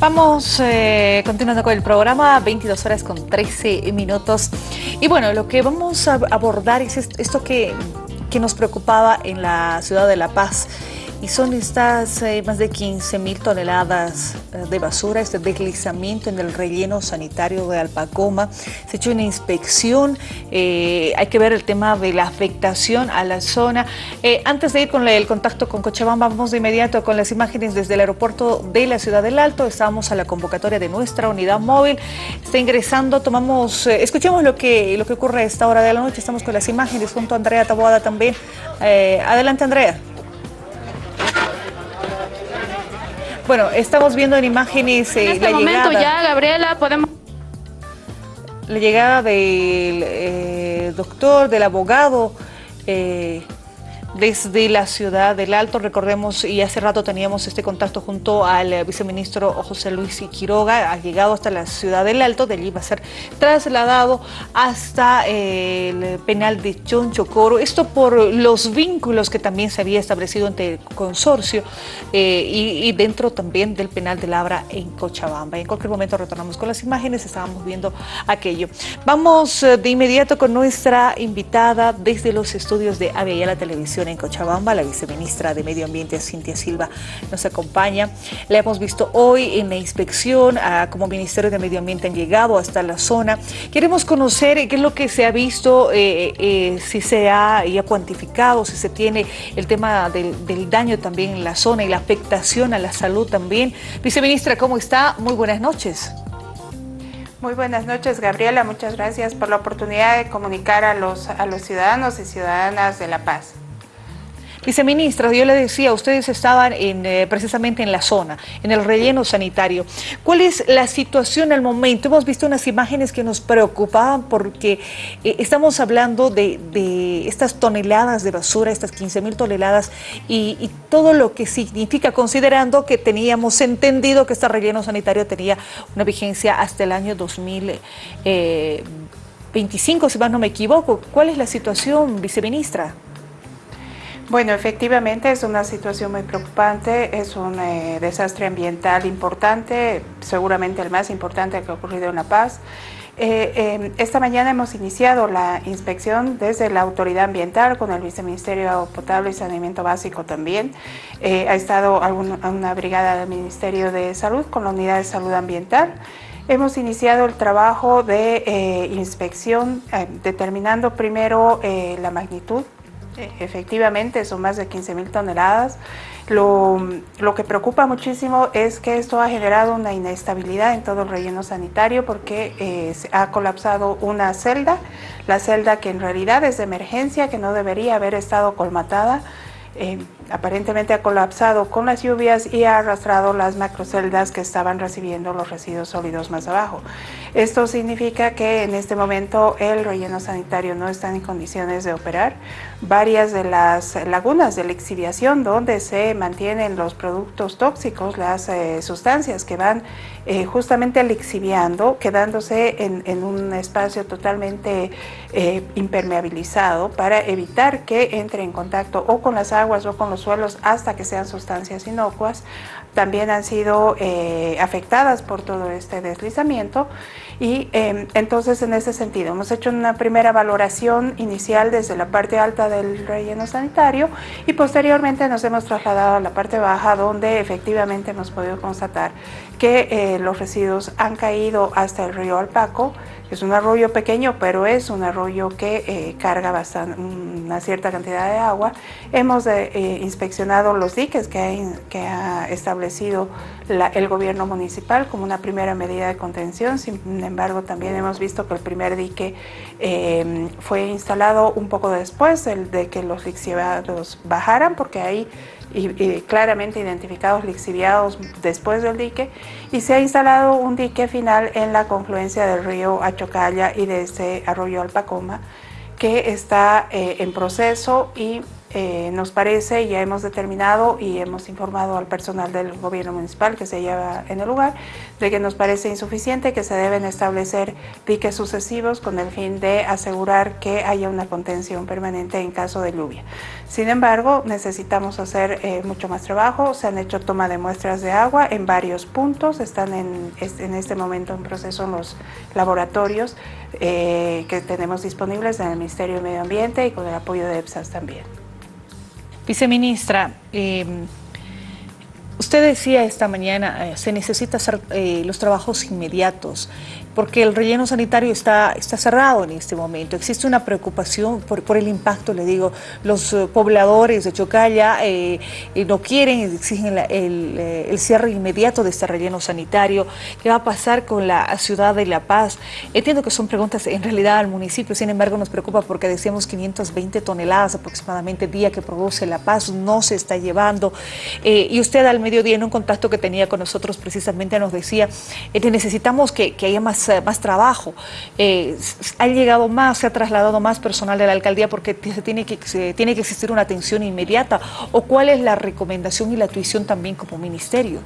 Vamos eh, continuando con el programa, 22 horas con 13 minutos. Y bueno, lo que vamos a abordar es esto que, que nos preocupaba en la ciudad de La Paz y son estas eh, más de 15 mil toneladas eh, de basura, este deslizamiento en el relleno sanitario de Alpacoma. Se ha hecho una inspección, eh, hay que ver el tema de la afectación a la zona. antes de ir con el contacto con Cochabamba, vamos de inmediato con las imágenes desde el aeropuerto de la Ciudad del Alto. Estamos a la convocatoria de nuestra unidad móvil. Está ingresando, tomamos, escuchemos lo que, lo que ocurre a esta hora de la noche. Estamos con las imágenes junto a Andrea Taboada también. adelante, Andrea. Bueno, estamos viendo en imágenes en eh, este momento ya, Gabriela, podemos... La llegada del eh, doctor, del abogado, eh, desde la ciudad del Alto. Recordemos, y hace rato teníamos este contacto junto al eh, viceministro José Luis Quiroga, ha llegado hasta la ciudad del Alto, de allí va a ser trasladado hasta eh, el penal de Chonchocoro. Esto por los vínculos que también se había establecido entre el consorcio eh, y, dentro también del penal de Labra en Cochabamba. En cualquier momento retornamos con las imágenes, estábamos viendo aquello. Vamos de inmediato con nuestra invitada desde los estudios de Avia la En Cochabamba. La viceministra de Medio Ambiente, Cintia Silva, nos acompaña. La hemos visto hoy en la inspección, como Ministerio de Medio Ambiente han llegado hasta la zona. Queremos conocer qué es lo que se ha visto, eh, eh, si se ha cuantificado, si se tiene el tema del, del daño también en la zona y la afectación a la salud también. Viceministra, ¿cómo está? Muy buenas noches. Muy buenas noches, Gabriela. Muchas gracias por la oportunidad de comunicar a los, a los ciudadanos y ciudadanas de La Paz. Viceministra, yo le decía, ustedes estaban eh, precisamente en la zona, en el relleno sanitario. ¿Cuál es la situación al momento? Hemos visto unas imágenes que nos preocupaban porque eh, estamos hablando de, estas toneladas de basura, estas 15 mil toneladas y, todo lo que significa, considerando que teníamos entendido que este relleno sanitario tenía una vigencia hasta el año 2025, eh, si más no me equivoco. ¿Cuál es la situación, viceministra? Bueno, efectivamente es una situación muy preocupante, es un eh, desastre ambiental importante, seguramente el más importante que ha ocurrido en La Paz. Eh, em, esta mañana hemos iniciado la inspección desde la Autoridad Ambiental con el Viceministerio de Potable y Saneamiento Básico también. Eh, ha estado una brigada del Ministerio de Salud con la Unidad de Salud Ambiental. Hemos iniciado el trabajo de inspección determinando primero la magnitud efectivamente son más de 15 mil toneladas. Lo, que preocupa muchísimo es que esto ha generado una inestabilidad en todo el relleno sanitario porque eh, ha colapsado una celda, la celda que en realidad es de emergencia, que no debería haber estado colmatada, eh, aparentemente ha colapsado con las lluvias y ha arrastrado las macroceldas que estaban recibiendo los residuos sólidos más abajo. Esto significa que en este momento el relleno sanitario no está en condiciones de operar. Varias de las lagunas de lixiviación donde se mantienen los productos tóxicos, las eh, sustancias que van eh, justamente lixiviando, quedándose en, un espacio totalmente eh, impermeabilizado para evitar que entre en contacto o con las aguas o con los suelos hasta que sean sustancias inocuas, también han sido eh, afectadas por todo este deslizamiento. Y em, entonces en ese sentido hemos hecho una primera valoración inicial desde la parte alta del relleno sanitario y posteriormente nos hemos trasladado a la parte baja donde efectivamente hemos podido constatar que eh, los residuos han caído hasta el río Alpaco, es un arroyo pequeño, pero es un arroyo que eh, carga bastante, una cierta cantidad de agua. Hemos eh, inspeccionado los diques que ha, establecido el gobierno municipal como una primera medida de contención. Sin embargo, también hemos visto que el primer dique em, fue instalado un poco después de que los lixiviados bajaran, porque ahí y, claramente identificados lixiviados después del dique y se ha instalado un dique final en la confluencia del río Achocalla y de ese arroyo Alpacoma que está eh, en proceso y eh, nos parece, ya hemos determinado y hemos informado al personal del gobierno municipal que se lleva en el lugar, de que nos parece insuficiente, que se deben establecer piques sucesivos con el fin de asegurar que haya una contención permanente en caso de lluvia. Sin embargo, necesitamos hacer eh, mucho más trabajo, se han hecho toma de muestras de agua en varios puntos, están en, en este momento en proceso en los laboratorios eh, que tenemos disponibles en el Ministerio de Medio Ambiente y con el apoyo de EPSAS también. Viceministra, eh, usted decía esta mañana, eh, se necesita hacer eh, los trabajos inmediatos porque el relleno sanitario está, está cerrado en este momento. Existe una preocupación por, el impacto, le digo, los eh, pobladores de Chocalla no quieren, exigen el, el, cierre inmediato de este relleno sanitario. ¿Qué va a pasar con la ciudad de La Paz? Entiendo que son preguntas en realidad al municipio, sin embargo nos preocupa porque decíamos 520 toneladas aproximadamente día que produce La Paz, no se está llevando. y usted al mediodía en un contacto que tenía con nosotros precisamente nos decía, necesitamos que, haya más más, trabajo. Eh, ha llegado más, se ha trasladado más personal de la alcaldía porque se tiene, que, tiene que existir una atención inmediata. ¿O cuál es la recomendación y la tuición también como ministerio?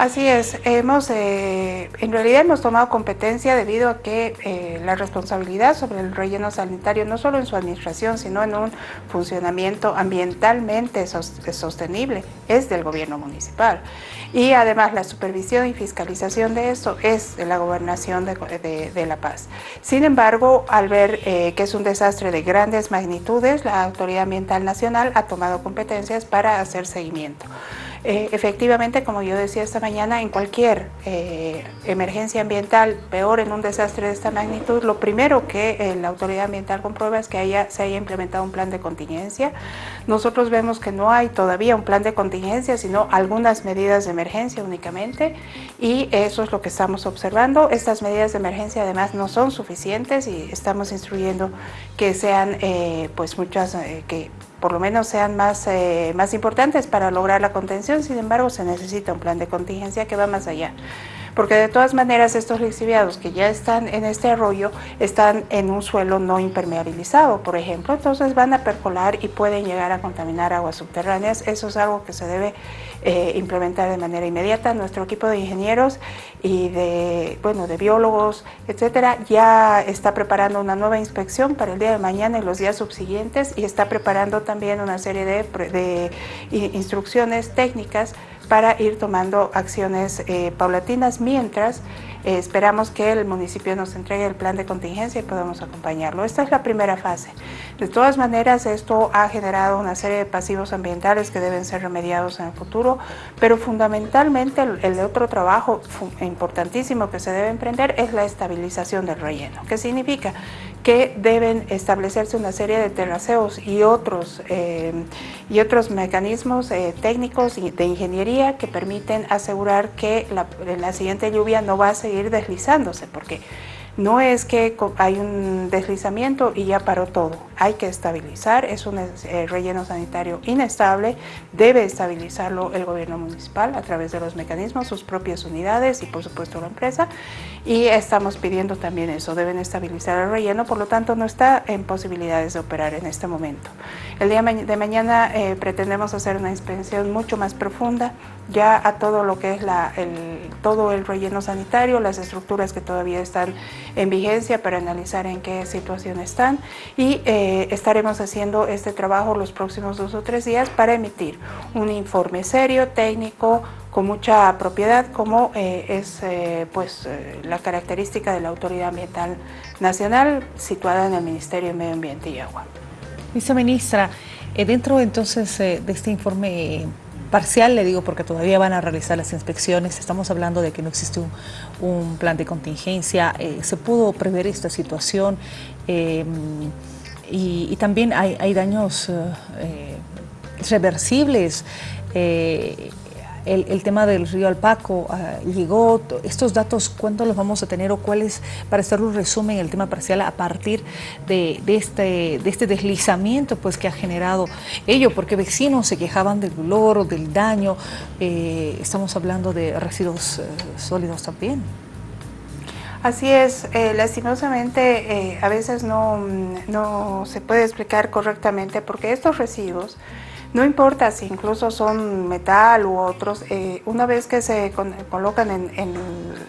Así es, hemos, eh, en realidad hemos tomado competencia debido a que eh, la responsabilidad sobre el relleno sanitario, no solo en su administración, sino en un funcionamiento ambientalmente sostenible, es del gobierno municipal. Y además la supervisión y fiscalización de eso es de la gobernación de, La Paz. Sin embargo, al ver eh, que es un desastre de grandes magnitudes, la Autoridad Ambiental Nacional ha tomado competencias para hacer seguimiento. Eh, efectivamente, como yo decía esta mañana, en cualquier eh, emergencia ambiental, peor en un desastre de esta magnitud, lo primero que eh, la autoridad ambiental comprueba es que haya, se haya implementado un plan de contingencia. Nosotros vemos que no hay todavía un plan de contingencia, sino algunas medidas de emergencia únicamente y eso es lo que estamos observando. Estas medidas de emergencia además no son suficientes y estamos instruyendo que sean pues muchas, que por lo menos sean más, eh, más importantes para lograr la contención, sin embargo se necesita un plan de contingencia que va más allá. Porque de todas maneras estos lixiviados que ya están en este arroyo están en un suelo no impermeabilizado, por ejemplo, entonces van a percolar y pueden llegar a contaminar aguas subterráneas. Eso es algo que se debe eh, implementar de manera inmediata. Nuestro equipo de ingenieros y de, bueno, de biólogos, etcétera, ya está preparando una nueva inspección para el día de mañana y los días subsiguientes y está preparando también una serie de, de instrucciones técnicas para ir tomando acciones eh, paulatinas mientras eh, esperamos que el municipio nos entregue el plan de contingencia y podamos acompañarlo. Esta es la primera fase. De todas maneras, esto ha generado una serie de pasivos ambientales que deben ser remediados en el futuro, pero fundamentalmente el, el otro trabajo importantísimo que se debe emprender es la estabilización del relleno. ¿Qué significa? Que deben establecerse una serie de terraceos y otros, eh, y otros mecanismos eh, técnicos de ingeniería que permiten asegurar que la, la siguiente lluvia no va a seguir deslizándose, porque no es que hay un deslizamiento y ya paró todo, hay que estabilizar, es un eh, relleno sanitario inestable, debe estabilizarlo el gobierno municipal a través de los mecanismos, sus propias unidades y por supuesto la empresa y estamos pidiendo también eso, deben estabilizar el relleno, por lo tanto no está en posibilidades de operar en este momento. El día de mañana eh, pretendemos hacer una inspección mucho más profunda ya a todo lo que es la, el, todo el relleno sanitario, las estructuras que todavía están en vigencia para analizar en qué situación están y eh, estaremos haciendo este trabajo los próximos dos o tres días para emitir un informe serio, técnico, con mucha propiedad como eh, es eh, pues la característica de la Autoridad Ambiental Nacional situada en el Ministerio de Medio Ambiente y Agua. Viceministra, dentro entonces de este informe parcial, le digo porque todavía van a realizar las inspecciones, estamos hablando de que no existe un, plan de contingencia, eh, se pudo prever esta situación eh, y, también hay, daños eh, reversibles el, tema del río Alpaco ah, llegó, estos datos, ¿cuándo los vamos a tener o cuáles, para hacer un resumen, el tema parcial a partir de, este, de este deslizamiento pues, que ha generado ello? Porque vecinos se quejaban del dolor, del daño, eh, estamos hablando de residuos eh, sólidos también. Así es, eh, lastimosamente eh, a veces no, no se puede explicar correctamente porque estos residuos no importa si incluso son metal u otros, eh, una vez que se colocan en, en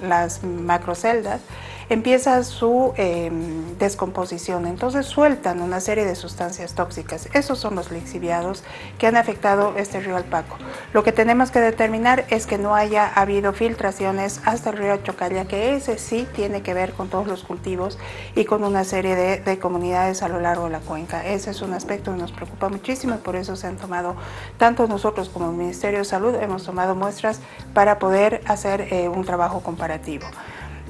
las macroceldas, empieza su em, descomposición. Entonces sueltan una serie de sustancias tóxicas. Esos son los lixiviados que han afectado este río Alpaco. Lo que tenemos que determinar es que no haya habido filtraciones hasta el río Chocalla, que ese sí tiene que ver con todos los cultivos y con una serie de, comunidades a lo largo de la cuenca. Ese es un aspecto que nos preocupa muchísimo y por eso se han tomado, tanto nosotros como el Ministerio de Salud, hemos tomado muestras para poder hacer eh, un trabajo comparativo.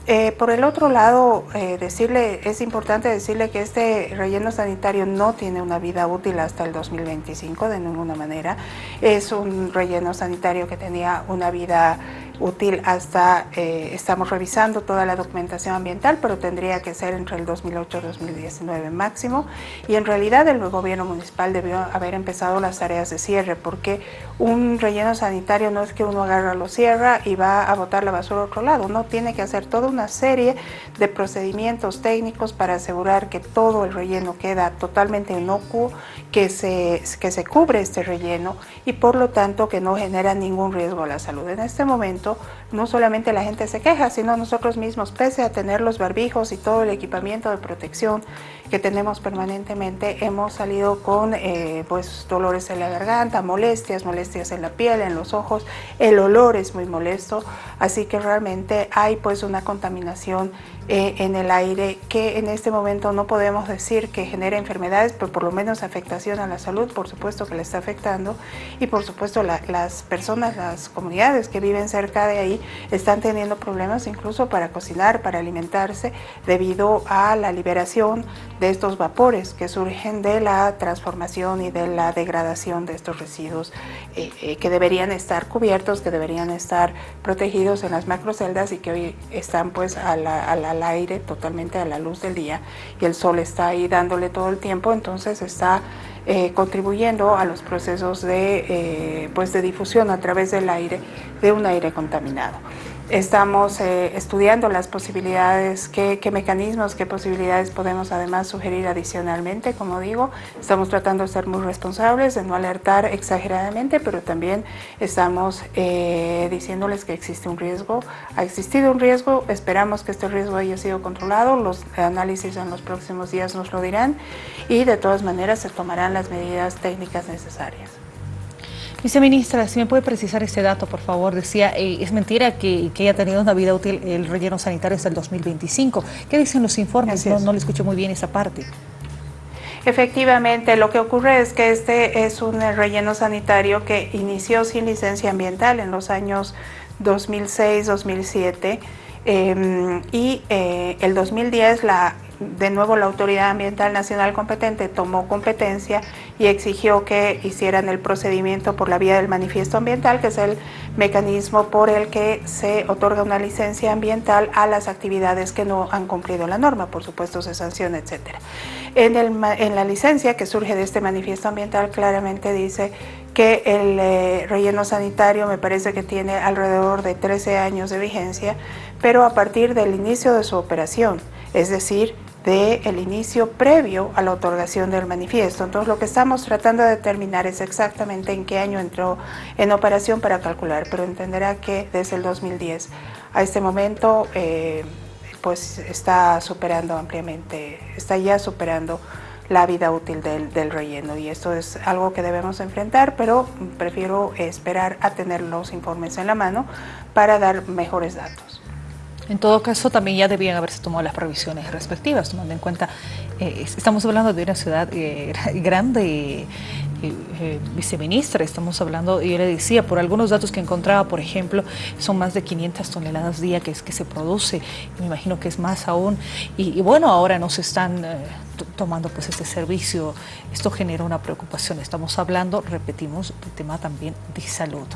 Eh, por el otro lado, eh, decirle, es importante decirle que este relleno sanitario no tiene una vida útil hasta el 2025 de ninguna manera. Es un relleno sanitario que tenía una vida útil hasta, eh, estamos revisando toda la documentación ambiental, pero tendría que ser entre el 2008 y 2019 máximo. Y en realidad el gobierno municipal debió haber empezado las tareas de cierre, porque un relleno sanitario no es que uno agarra, lo cierra y va a botar la basura a otro lado, no, tiene que hacer toda una serie de procedimientos técnicos para asegurar que todo el relleno queda totalmente inocuo, que se, que se cubre este relleno y por lo tanto que no genera ningún riesgo a la salud. En este momento no solamente la gente se queja, sino nosotros mismos, pese a tener los barbijos y todo el equipamiento de protección que tenemos permanentemente, hemos salido con eh, pues, dolores en la garganta, molestias, molestias en la piel, en los ojos, el olor es muy molesto, así que realmente hay pues una contaminación eh, en el aire que en este momento no podemos decir que genera enfermedades, pero por lo menos afectación a la salud, por supuesto que le está afectando. Y por supuesto las personas, las comunidades que viven cerca de ahí están teniendo problemas incluso para cocinar, para alimentarse debido a la liberación de estos vapores que surgen de la transformación y de la degradación de estos residuos eh, eh, que deberían estar cubiertos, que deberían estar protegidos en las macroceldas y que hoy están pues a la, a la al aire, totalmente a la luz del día, y el sol está ahí dándole todo el tiempo, entonces está eh, contribuyendo a los procesos de, pues de difusión a través del aire, de un aire contaminado. Estamos eh, estudiando las posibilidades, qué, mecanismos, qué posibilidades podemos además sugerir adicionalmente, como digo, estamos tratando de ser muy responsables, de no alertar exageradamente, pero también estamos eh, diciéndoles que existe un riesgo, ha existido un riesgo, esperamos que este riesgo haya sido controlado, los análisis en los próximos días nos lo dirán y de todas maneras se tomarán las medidas técnicas necesarias. Viceministra, si me puede precisar este dato, por favor. Decía, eh, es mentira que, haya tenido una vida útil el relleno sanitario hasta el 2025. ¿Qué dicen los informes? No, no le escucho muy bien esa parte. Efectivamente, lo que ocurre es que este es un relleno sanitario que inició sin licencia ambiental en los años 2006-2007 em, y eh, el 2010 la de nuevo la Autoridad Ambiental Nacional competente tomó competencia y exigió que hicieran el procedimiento por la vía del manifiesto ambiental, que es el mecanismo por el que se otorga una licencia ambiental a las actividades que no han cumplido la norma, por supuesto se sanciona, etc. En, en la licencia que surge de este manifiesto ambiental claramente dice que el eh, relleno sanitario me parece que tiene alrededor de 13 años de vigencia, pero a partir del inicio de su operación, es decir, del inicio previo a la otorgación del manifiesto. Entonces lo que estamos tratando de determinar es exactamente en qué año entró en operación para calcular, pero entenderá que desde el 2010 a este momento eh, pues está superando ampliamente, está ya superando la vida útil del, del, relleno y esto es algo que debemos enfrentar, pero prefiero esperar a tener los informes en la mano para dar mejores datos. En todo caso, también ya debían haberse tomado las previsiones respectivas, tomando en cuenta, eh, estamos hablando de una ciudad eh, grande, eh, viceministra, estamos hablando, yo le decía, por algunos datos que encontraba, por ejemplo, son más de 500 toneladas día que, es, que se produce, me imagino que es más aún, y, bueno, ahora no se están tomando pues este servicio, esto genera una preocupación, estamos hablando, repetimos, de tema también de salud.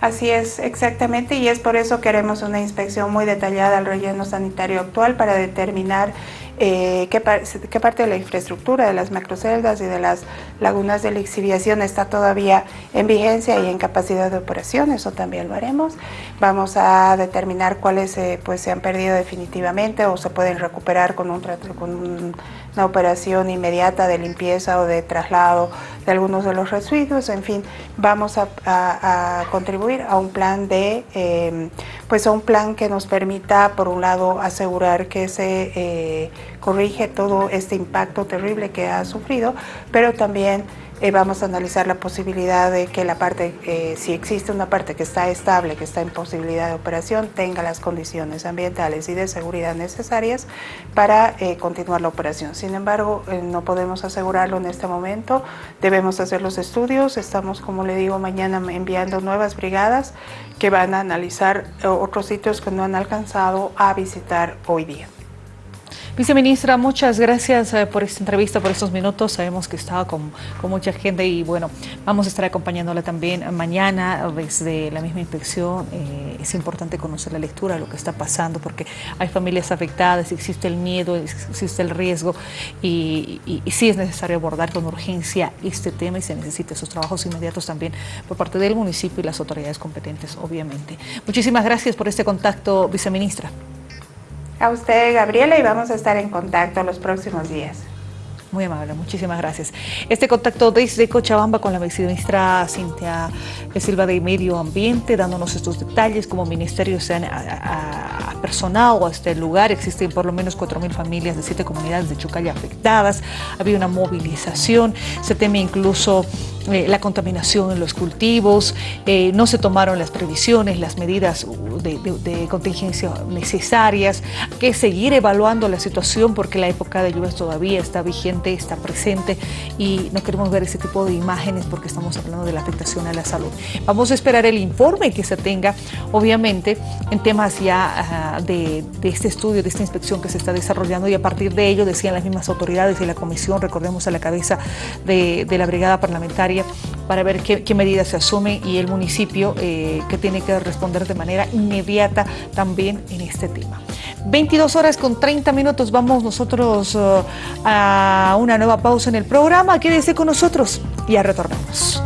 Así es, exactamente, y es por eso que queremos una inspección muy detallada al relleno sanitario actual para determinar eh, qué, qué, parte de la infraestructura de las macroceldas y de las lagunas de lixiviación está todavía en vigencia y en capacidad de operación, eso también lo haremos. Vamos a determinar cuáles eh, pues, se han perdido definitivamente o se pueden recuperar con, un, con una operación inmediata de limpieza o de traslado de algunos de los residuos, en fin, vamos a, contribuir a un plan de, eh, pues a un plan que nos permita, por un lado, asegurar que se eh, corrige todo este impacto terrible que ha sufrido, pero también eh, vamos a analizar la posibilidad de que la parte, eh, si existe una parte que está estable, que está en posibilidad de operación, tenga las condiciones ambientales y de seguridad necesarias para eh, continuar la operación. Sin embargo, no podemos asegurarlo en este momento, debemos hacer los estudios, estamos, como le digo, mañana enviando nuevas brigadas que van a analizar otros sitios que no han alcanzado a visitar hoy día. Viceministra, muchas gracias eh, por esta entrevista, por estos minutos. Sabemos que estaba con, mucha gente y bueno, vamos a estar acompañándola también mañana desde la misma inspección. Eh, es importante conocer la lectura lo que está pasando porque hay familias afectadas, existe el miedo, existe el riesgo y, y, sí es necesario abordar con urgencia este tema y se necesita esos trabajos inmediatos también por parte del municipio y las autoridades competentes, obviamente. Muchísimas gracias por este contacto, viceministra. A usted, Gabriela, y vamos a estar en contacto los próximos días. Muy amable, muchísimas gracias. Este contacto desde Cochabamba con la viceministra Cintia Silva de Medio Ambiente, dándonos estos detalles, como ministerio se han apersonado a este lugar, existen por lo menos 4.000 familias de siete comunidades de Chucaya afectadas, había una movilización, se teme incluso eh, la contaminación en los cultivos, eh, no se tomaron las previsiones, las medidas de, contingencia necesarias, que seguir evaluando la situación porque la época de lluvias todavía está vigente, está presente y no queremos ver ese tipo de imágenes porque estamos hablando de la afectación a la salud. Vamos a esperar el informe que se tenga, obviamente, en temas ya de, este estudio, de esta inspección que se está desarrollando y a partir de ello decían las mismas autoridades y la comisión, recordemos a la cabeza de la brigada parlamentaria, para ver qué, medidas se asumen y el municipio eh, que tiene que responder de manera inmediata también en este tema. 22 horas con 30 minutos, vamos nosotros uh, a una nueva pausa en el programa. Quédese con nosotros y ya retornamos.